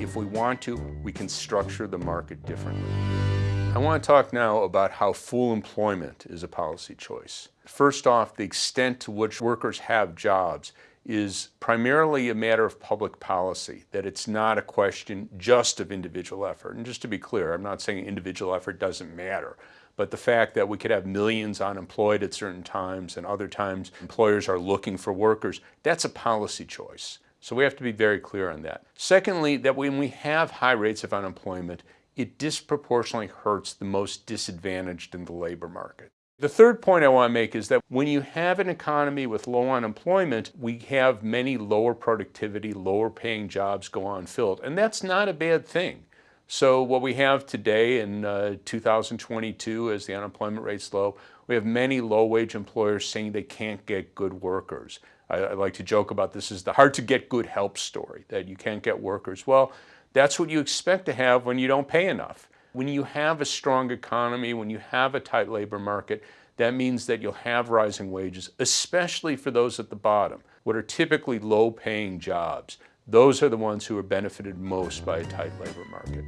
if we want to, we can structure the market differently. I want to talk now about how full employment is a policy choice. First off, the extent to which workers have jobs is primarily a matter of public policy, that it's not a question just of individual effort. And just to be clear, I'm not saying individual effort doesn't matter, but the fact that we could have millions unemployed at certain times and other times employers are looking for workers, that's a policy choice. So we have to be very clear on that. Secondly, that when we have high rates of unemployment, it disproportionately hurts the most disadvantaged in the labor market. The third point I want to make is that when you have an economy with low unemployment, we have many lower productivity, lower paying jobs go unfilled. And that's not a bad thing. So what we have today in uh, 2022 as the unemployment rate's low, we have many low-wage employers saying they can't get good workers. I, I like to joke about this is the hard to get good help story, that you can't get workers. Well, that's what you expect to have when you don't pay enough. When you have a strong economy, when you have a tight labor market, that means that you'll have rising wages, especially for those at the bottom, what are typically low-paying jobs. Those are the ones who are benefited most by a tight labor market.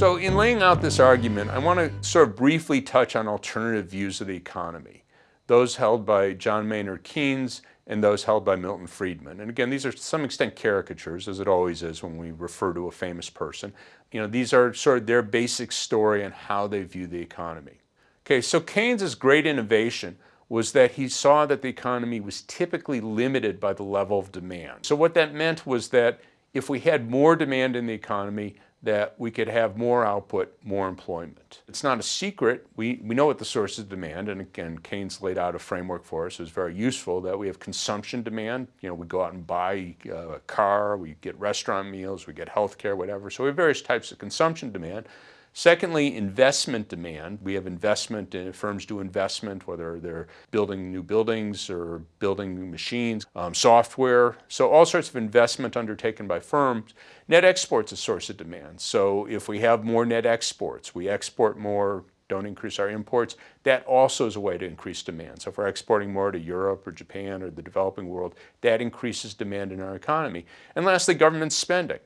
So in laying out this argument, I want to sort of briefly touch on alternative views of the economy, those held by John Maynard Keynes and those held by Milton Friedman. And again, these are to some extent caricatures, as it always is when we refer to a famous person. You know, these are sort of their basic story and how they view the economy. Okay, so Keynes's great innovation was that he saw that the economy was typically limited by the level of demand. So what that meant was that if we had more demand in the economy, that we could have more output, more employment. It's not a secret. We, we know what the sources of demand, and again, Keynes laid out a framework for us. It was very useful that we have consumption demand. You know, we go out and buy uh, a car, we get restaurant meals, we get health care, whatever. So we have various types of consumption demand. Secondly, investment demand. We have investment, uh, firms do investment, whether they're building new buildings or building new machines, um, software. So all sorts of investment undertaken by firms. Net export's a source of demand. So if we have more net exports, we export more, don't increase our imports, that also is a way to increase demand. So if we're exporting more to Europe or Japan or the developing world, that increases demand in our economy. And lastly, government spending.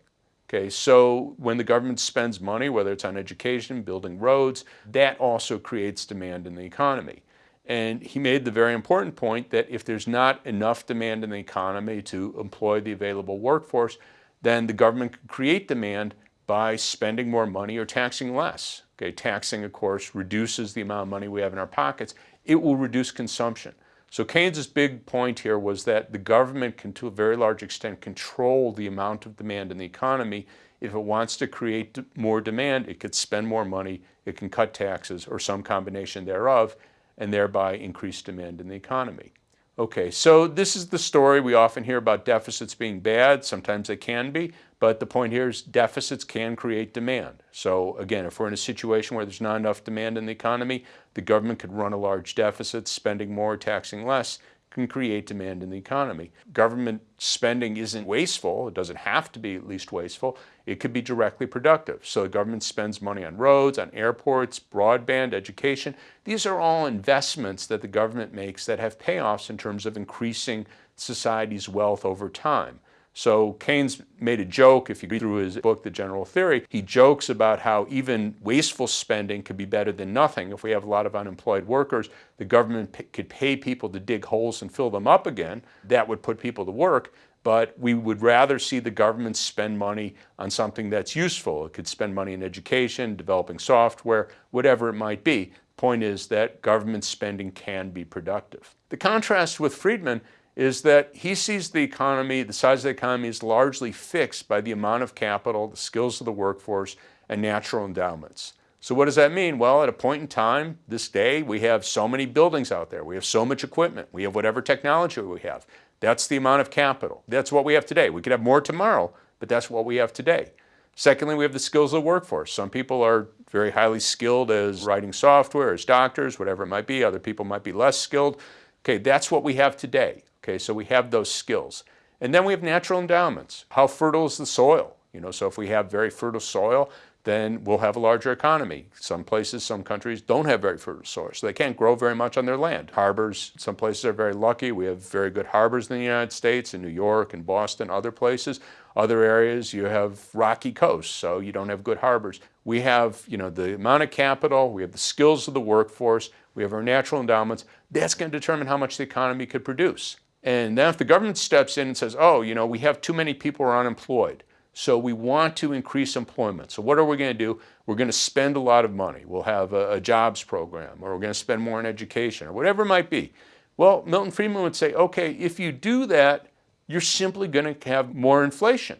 Okay, so when the government spends money, whether it's on education, building roads, that also creates demand in the economy. And he made the very important point that if there's not enough demand in the economy to employ the available workforce, then the government can create demand by spending more money or taxing less. Okay, taxing, of course, reduces the amount of money we have in our pockets. It will reduce consumption. So Keynes's big point here was that the government can, to a very large extent, control the amount of demand in the economy. If it wants to create more demand, it could spend more money, it can cut taxes, or some combination thereof, and thereby increase demand in the economy. Okay, so this is the story. We often hear about deficits being bad. Sometimes they can be, but the point here is deficits can create demand. So again, if we're in a situation where there's not enough demand in the economy, the government could run a large deficit, spending more, taxing less, can create demand in the economy. Government spending isn't wasteful. It doesn't have to be at least wasteful. It could be directly productive. So the government spends money on roads, on airports, broadband, education. These are all investments that the government makes that have payoffs in terms of increasing society's wealth over time. So Keynes made a joke, if you read through his book, The General Theory, he jokes about how even wasteful spending could be better than nothing. If we have a lot of unemployed workers, the government could pay people to dig holes and fill them up again. That would put people to work, but we would rather see the government spend money on something that's useful. It could spend money in education, developing software, whatever it might be. Point is that government spending can be productive. The contrast with Friedman is that he sees the economy, the size of the economy is largely fixed by the amount of capital, the skills of the workforce, and natural endowments. So what does that mean? Well, at a point in time, this day, we have so many buildings out there. We have so much equipment. We have whatever technology we have. That's the amount of capital. That's what we have today. We could have more tomorrow, but that's what we have today. Secondly, we have the skills of the workforce. Some people are very highly skilled as writing software, as doctors, whatever it might be. Other people might be less skilled. Okay, that's what we have today. Okay, so we have those skills. And then we have natural endowments. How fertile is the soil? You know, so if we have very fertile soil, then we'll have a larger economy. Some places, some countries don't have very fertile soil, so they can't grow very much on their land. Harbors, some places are very lucky. We have very good harbors in the United States, in New York and Boston, other places. Other areas, you have rocky coasts, so you don't have good harbors. We have, you know, the amount of capital, we have the skills of the workforce, we have our natural endowments. That's going to determine how much the economy could produce. And then if the government steps in and says, oh, you know, we have too many people who are unemployed, so we want to increase employment. So what are we going to do? We're going to spend a lot of money. We'll have a, a jobs program, or we're going to spend more on education, or whatever it might be. Well, Milton Friedman would say, okay, if you do that, you're simply going to have more inflation,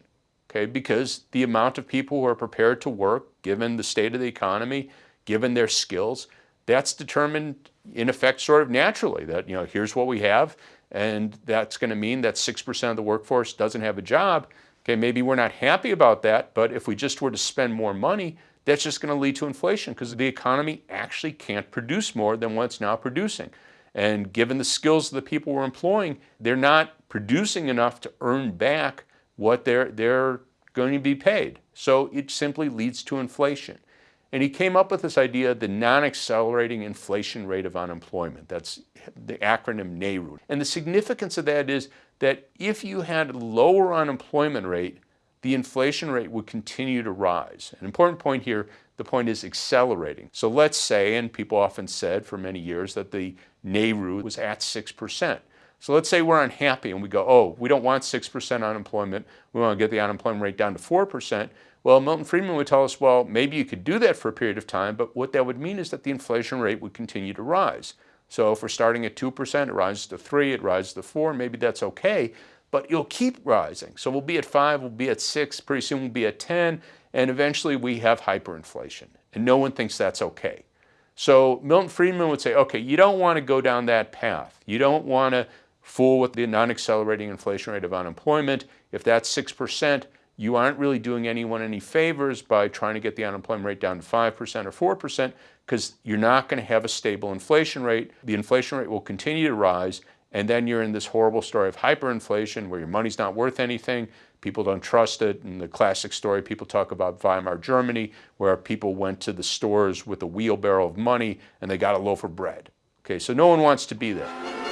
okay? Because the amount of people who are prepared to work, given the state of the economy, given their skills, that's determined in effect sort of naturally that, you know, here's what we have, and that's going to mean that 6% of the workforce doesn't have a job, Okay, maybe we're not happy about that, but if we just were to spend more money, that's just going to lead to inflation because the economy actually can't produce more than what it's now producing. And given the skills of the people we're employing, they're not producing enough to earn back what they're, they're going to be paid. So it simply leads to inflation. And he came up with this idea, the non-accelerating inflation rate of unemployment. That's the acronym NAIRU. And the significance of that is that if you had a lower unemployment rate, the inflation rate would continue to rise. An important point here, the point is accelerating. So let's say, and people often said for many years, that the NAIRU was at 6%. So let's say we're unhappy and we go, oh, we don't want 6% unemployment. We want to get the unemployment rate down to 4%. Well, Milton Friedman would tell us, well, maybe you could do that for a period of time, but what that would mean is that the inflation rate would continue to rise. So if we're starting at 2%, it rises to 3, it rises to 4, maybe that's okay, but it'll keep rising. So we'll be at 5, we'll be at 6, pretty soon we'll be at 10, and eventually we have hyperinflation. And no one thinks that's okay. So Milton Friedman would say, okay, you don't want to go down that path. You don't want to fool with the non-accelerating inflation rate of unemployment. If that's 6%, you aren't really doing anyone any favors by trying to get the unemployment rate down to 5% or 4% because you're not going to have a stable inflation rate. The inflation rate will continue to rise and then you're in this horrible story of hyperinflation where your money's not worth anything, people don't trust it. And the classic story people talk about Weimar Germany where people went to the stores with a wheelbarrow of money and they got a loaf of bread. Okay, so no one wants to be there.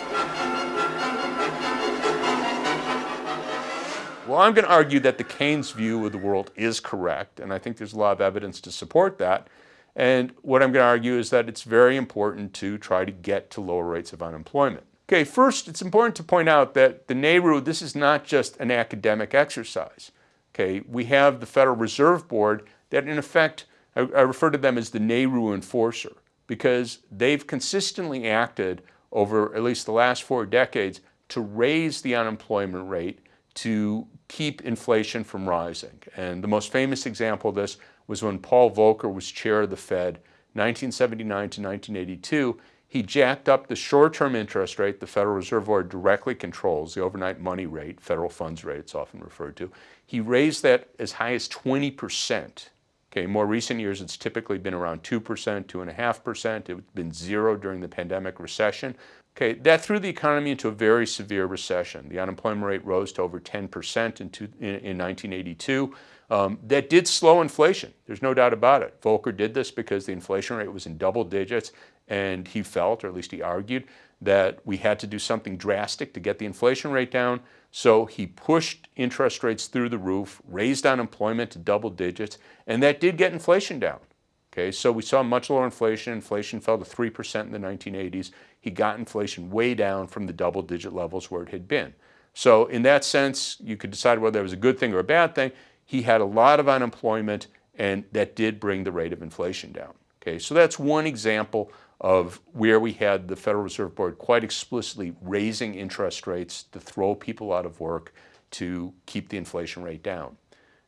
Well, I'm going to argue that the Keynes view of the world is correct, and I think there's a lot of evidence to support that. And what I'm going to argue is that it's very important to try to get to lower rates of unemployment. Okay, first, it's important to point out that the NAIRU, this is not just an academic exercise. Okay, we have the Federal Reserve Board that in effect, I, I refer to them as the NAIRU enforcer because they've consistently acted over at least the last four decades to raise the unemployment rate to keep inflation from rising. And the most famous example of this was when Paul Volcker was chair of the Fed, 1979 to 1982. He jacked up the short-term interest rate the Federal Reserve Board directly controls, the overnight money rate, federal funds rate it's often referred to. He raised that as high as 20 percent. Okay, more recent years it's typically been around 2%, 2.5%. It's been zero during the pandemic recession. Okay, that threw the economy into a very severe recession. The unemployment rate rose to over 10% in, two, in, in 1982. Um, that did slow inflation. There's no doubt about it. Volcker did this because the inflation rate was in double digits and he felt, or at least he argued, that we had to do something drastic to get the inflation rate down. So he pushed interest rates through the roof, raised unemployment to double digits, and that did get inflation down. Okay, so we saw much lower inflation. Inflation fell to 3% in the 1980s. He got inflation way down from the double digit levels where it had been. So in that sense, you could decide whether it was a good thing or a bad thing. He had a lot of unemployment and that did bring the rate of inflation down. Okay, so that's one example of where we had the Federal Reserve Board quite explicitly raising interest rates to throw people out of work to keep the inflation rate down.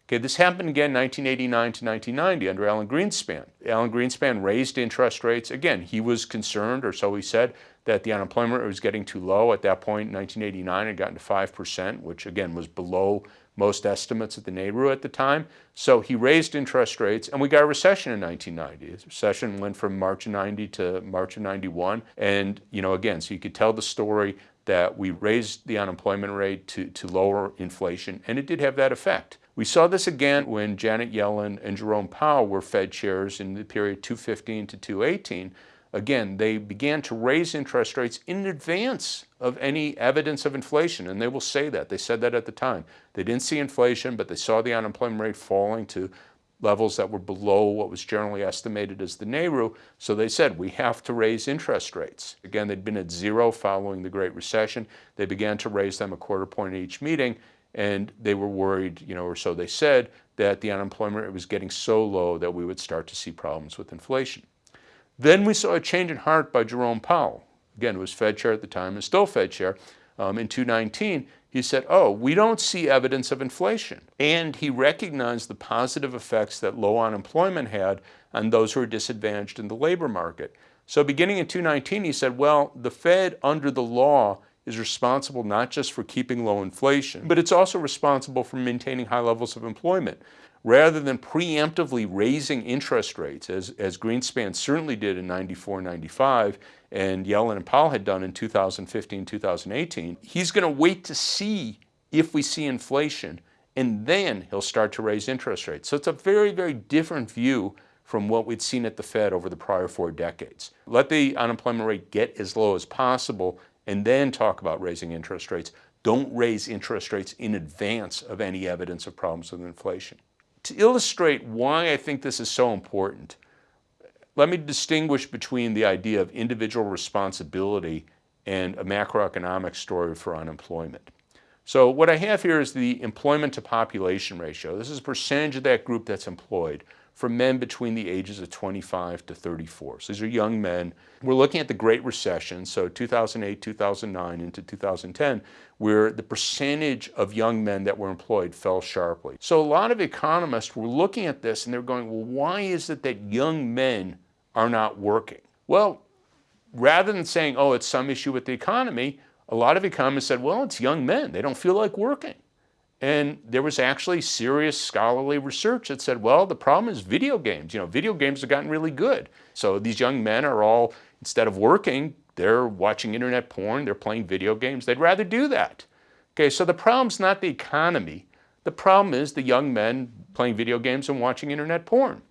Okay, this happened again 1989 to 1990 under Alan Greenspan. Alan Greenspan raised interest rates. Again, he was concerned, or so he said, that the unemployment rate was getting too low. At that point, in 1989, it had gotten to 5%, which again was below most estimates at the NAIRU at the time. So he raised interest rates, and we got a recession in 1990. The recession went from March of 90 to March of 91. And, you know, again, so you could tell the story that we raised the unemployment rate to, to lower inflation, and it did have that effect. We saw this again when Janet Yellen and Jerome Powell were Fed chairs in the period 215 to 218. Again, they began to raise interest rates in advance of any evidence of inflation, and they will say that. They said that at the time. They didn't see inflation, but they saw the unemployment rate falling to levels that were below what was generally estimated as the NAIRU. So they said, we have to raise interest rates. Again, they'd been at zero following the Great Recession. They began to raise them a quarter point at each meeting, and they were worried, you know, or so they said, that the unemployment rate was getting so low that we would start to see problems with inflation. Then we saw a change in heart by Jerome Powell. Again, was Fed chair at the time and still Fed chair um, in 2019 he said, oh, we don't see evidence of inflation. And he recognized the positive effects that low unemployment had on those who are disadvantaged in the labor market. So beginning in 2019, he said, well, the Fed under the law is responsible not just for keeping low inflation, but it's also responsible for maintaining high levels of employment rather than preemptively raising interest rates, as, as Greenspan certainly did in 94, 95, and Yellen and Powell had done in 2015, 2018, he's going to wait to see if we see inflation, and then he'll start to raise interest rates. So it's a very, very different view from what we'd seen at the Fed over the prior four decades. Let the unemployment rate get as low as possible and then talk about raising interest rates. Don't raise interest rates in advance of any evidence of problems with inflation to illustrate why I think this is so important, let me distinguish between the idea of individual responsibility and a macroeconomic story for unemployment. So what I have here is the employment to population ratio. This is a percentage of that group that's employed for men between the ages of 25 to 34. So these are young men. We're looking at the Great Recession, so 2008, 2009 into 2010, where the percentage of young men that were employed fell sharply. So a lot of economists were looking at this and they're going, well, why is it that young men are not working? Well, rather than saying, oh, it's some issue with the economy, a lot of economists said, well, it's young men. They don't feel like working. And there was actually serious scholarly research that said, well, the problem is video games. You know, video games have gotten really good. So these young men are all, instead of working, they're watching internet porn, they're playing video games. They'd rather do that. Okay, so the problem's not the economy. The problem is the young men playing video games and watching internet porn.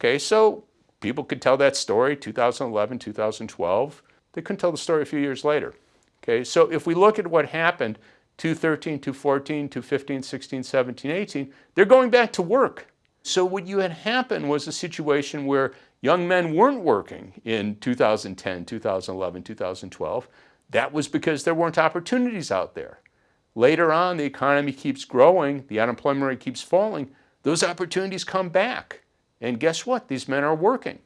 Okay, so people could tell that story 2011, 2012. They couldn't tell the story a few years later. Okay, so if we look at what happened 213, 214, 215, 16, 17, 18, they're going back to work. So what you had happen was a situation where young men weren't working in 2010, 2011, 2012. That was because there weren't opportunities out there. Later on, the economy keeps growing, the unemployment rate keeps falling, those opportunities come back. And guess what? These men are working.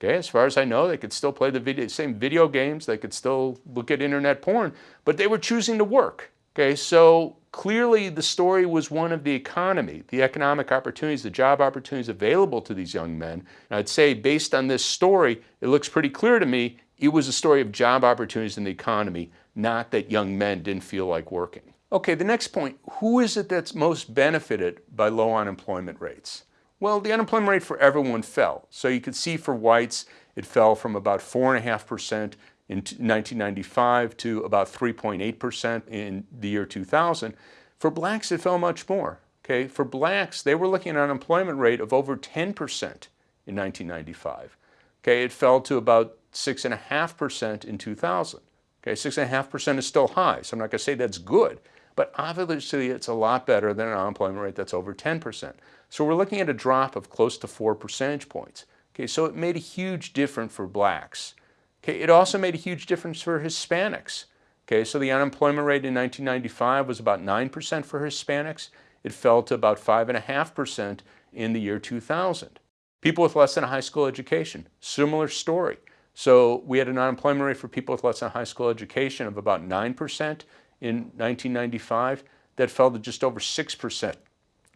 Okay, as far as I know, they could still play the video, same video games, they could still look at internet porn, but they were choosing to work. Okay, so clearly the story was one of the economy, the economic opportunities, the job opportunities available to these young men. And I'd say based on this story, it looks pretty clear to me it was a story of job opportunities in the economy, not that young men didn't feel like working. Okay, the next point, who is it that's most benefited by low unemployment rates? Well, the unemployment rate for everyone fell. So you could see for whites, it fell from about 4.5% in 1995 to about 3.8% in the year 2000. For blacks, it fell much more. Okay, for blacks, they were looking at an unemployment rate of over 10% in 1995. Okay, it fell to about 6.5% in 2000. Okay, 6.5% is still high, so I'm not going to say that's good, but obviously it's a lot better than an unemployment rate that's over 10%. So we're looking at a drop of close to 4 percentage points. Okay, so it made a huge difference for blacks. Okay, it also made a huge difference for Hispanics. Okay, so the unemployment rate in 1995 was about 9% for Hispanics. It fell to about 5.5% in the year 2000. People with less than a high school education, similar story. So we had an unemployment rate for people with less than a high school education of about 9% in 1995. That fell to just over 6%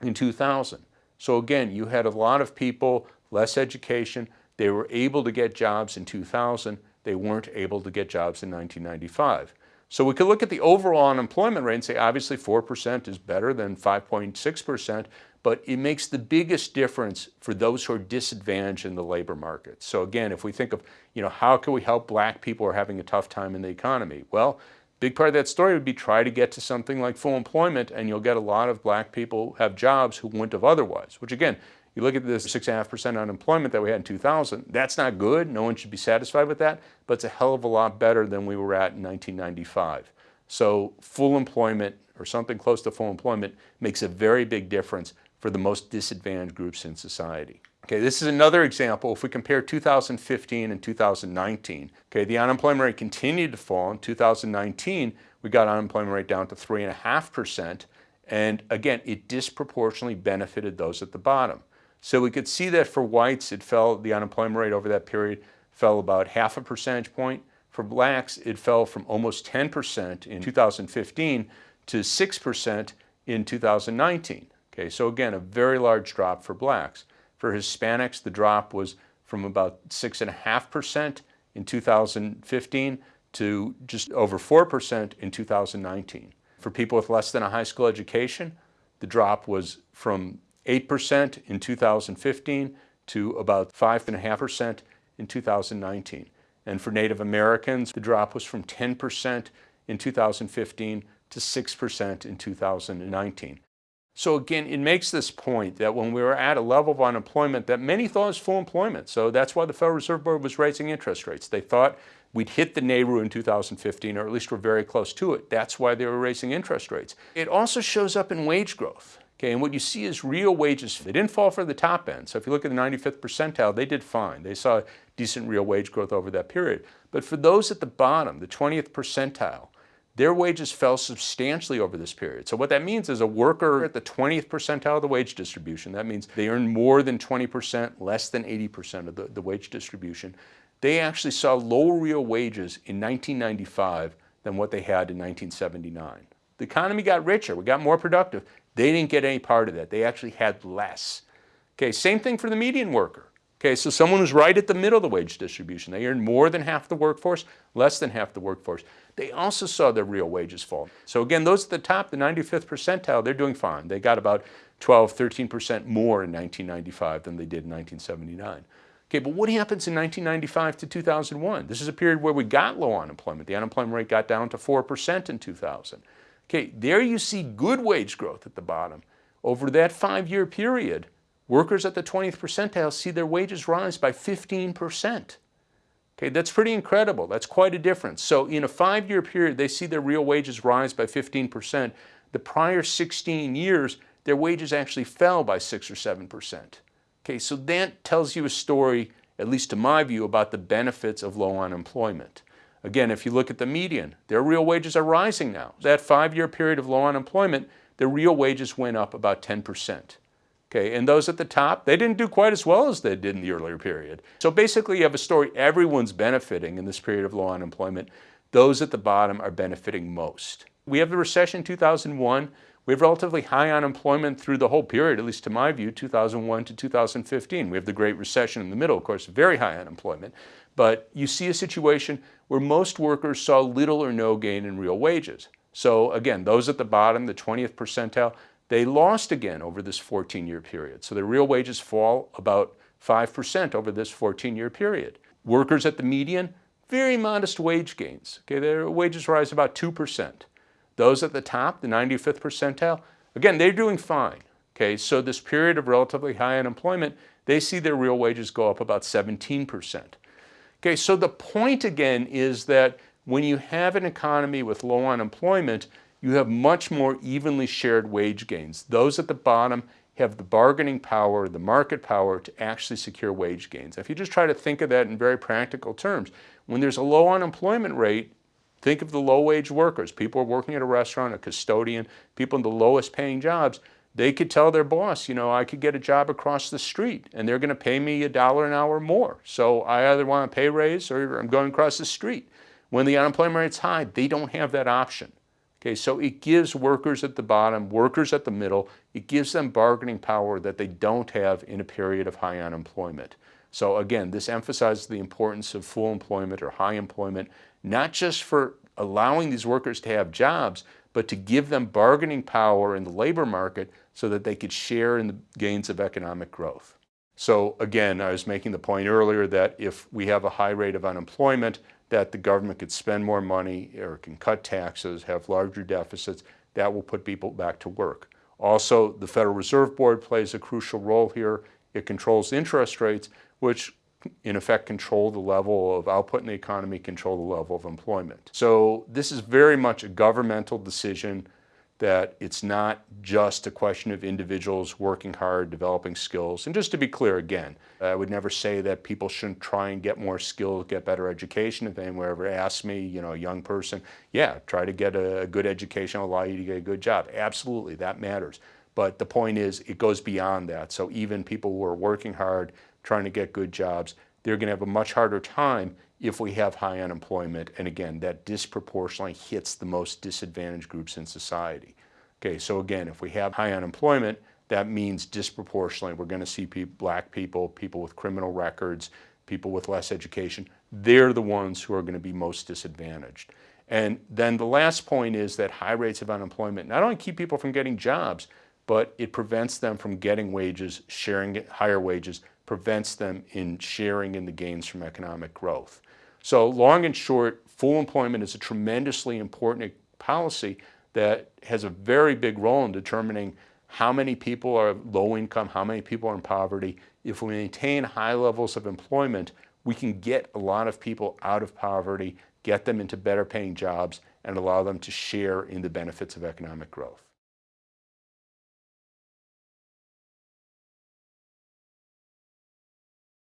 in 2000. So again, you had a lot of people, less education, they were able to get jobs in 2000 they weren't able to get jobs in 1995. So we could look at the overall unemployment rate and say obviously 4% is better than 5.6%, but it makes the biggest difference for those who are disadvantaged in the labor market. So again, if we think of, you know, how can we help black people who are having a tough time in the economy? Well, Big part of that story would be try to get to something like full employment and you'll get a lot of black people have jobs who wouldn't have otherwise, which again, you look at this 6.5% unemployment that we had in 2000, that's not good. No one should be satisfied with that, but it's a hell of a lot better than we were at in 1995. So full employment or something close to full employment makes a very big difference for the most disadvantaged groups in society. Okay, this is another example. If we compare 2015 and 2019, okay, the unemployment rate continued to fall. In 2019, we got unemployment rate down to 3.5%. And again, it disproportionately benefited those at the bottom. So we could see that for whites, it fell, the unemployment rate over that period fell about half a percentage point. For blacks, it fell from almost 10% in 2015 to 6% in 2019. Okay, so again, a very large drop for blacks. For Hispanics, the drop was from about 6.5% in 2015 to just over 4% in 2019. For people with less than a high school education, the drop was from 8% in 2015 to about 5.5% in 2019. And for Native Americans, the drop was from 10% in 2015 to 6% in 2019. So again, it makes this point that when we were at a level of unemployment that many thought was full employment. So that's why the Federal Reserve Board was raising interest rates. They thought we'd hit the NAIRU in 2015, or at least we're very close to it. That's why they were raising interest rates. It also shows up in wage growth. Okay, and what you see is real wages. They didn't fall for the top end. So if you look at the 95th percentile, they did fine. They saw decent real wage growth over that period. But for those at the bottom, the 20th percentile, their wages fell substantially over this period. So what that means is a worker at the 20th percentile of the wage distribution, that means they earn more than 20%, less than 80% of the, the wage distribution, they actually saw lower real wages in 1995 than what they had in 1979. The economy got richer, we got more productive. They didn't get any part of that. They actually had less. Okay, same thing for the median worker. Okay, so someone who's right at the middle of the wage distribution. They earn more than half the workforce, less than half the workforce. They also saw their real wages fall. So again, those at the top, the 95th percentile, they're doing fine. They got about 12, 13% more in 1995 than they did in 1979. Okay, but what happens in 1995 to 2001? This is a period where we got low unemployment. The unemployment rate got down to 4% in 2000. Okay, there you see good wage growth at the bottom. Over that five-year period, Workers at the 20th percentile see their wages rise by 15%. Okay, that's pretty incredible. That's quite a difference. So in a five-year period, they see their real wages rise by 15%. The prior 16 years, their wages actually fell by 6 or 7%. Okay, so that tells you a story, at least to my view, about the benefits of low unemployment. Again, if you look at the median, their real wages are rising now. That five-year period of low unemployment, their real wages went up about 10%. Okay, and those at the top, they didn't do quite as well as they did in the earlier period. So basically you have a story, everyone's benefiting in this period of low unemployment. Those at the bottom are benefiting most. We have the recession in 2001. We have relatively high unemployment through the whole period, at least to my view, 2001 to 2015. We have the Great Recession in the middle, of course, very high unemployment. But you see a situation where most workers saw little or no gain in real wages. So again, those at the bottom, the 20th percentile, they lost again over this 14-year period. So their real wages fall about 5% over this 14-year period. Workers at the median, very modest wage gains. Okay, their wages rise about 2%. Those at the top, the 95th percentile, again, they're doing fine. Okay, so this period of relatively high unemployment, they see their real wages go up about 17%. Okay, so the point again is that when you have an economy with low unemployment, you have much more evenly shared wage gains. Those at the bottom have the bargaining power, the market power to actually secure wage gains. If you just try to think of that in very practical terms, when there's a low unemployment rate, think of the low wage workers, people working at a restaurant, a custodian, people in the lowest paying jobs, they could tell their boss, you know, I could get a job across the street and they're going to pay me a dollar an hour more. So I either want a pay raise or I'm going across the street. When the unemployment rate's high, they don't have that option. Okay, so it gives workers at the bottom, workers at the middle, it gives them bargaining power that they don't have in a period of high unemployment. So again, this emphasizes the importance of full employment or high employment, not just for allowing these workers to have jobs, but to give them bargaining power in the labor market so that they could share in the gains of economic growth. So again, I was making the point earlier that if we have a high rate of unemployment, that the government could spend more money or can cut taxes, have larger deficits, that will put people back to work. Also, the Federal Reserve Board plays a crucial role here. It controls interest rates, which in effect control the level of output in the economy, control the level of employment. So this is very much a governmental decision that it's not just a question of individuals working hard, developing skills. And just to be clear again, I would never say that people shouldn't try and get more skills, get better education. If anyone ever asks me, you know, a young person, yeah, try to get a good education, allow you to get a good job. Absolutely, that matters. But the point is, it goes beyond that. So even people who are working hard, trying to get good jobs, they're going to have a much harder time if we have high unemployment. And again, that disproportionately hits the most disadvantaged groups in society. Okay, so again, if we have high unemployment, that means disproportionately we're going to see people, black people, people with criminal records, people with less education. They're the ones who are going to be most disadvantaged. And then the last point is that high rates of unemployment not only keep people from getting jobs, but it prevents them from getting wages, sharing higher wages, prevents them in sharing in the gains from economic growth. So long and short, full employment is a tremendously important policy that has a very big role in determining how many people are low income, how many people are in poverty. If we maintain high levels of employment, we can get a lot of people out of poverty, get them into better paying jobs, and allow them to share in the benefits of economic growth.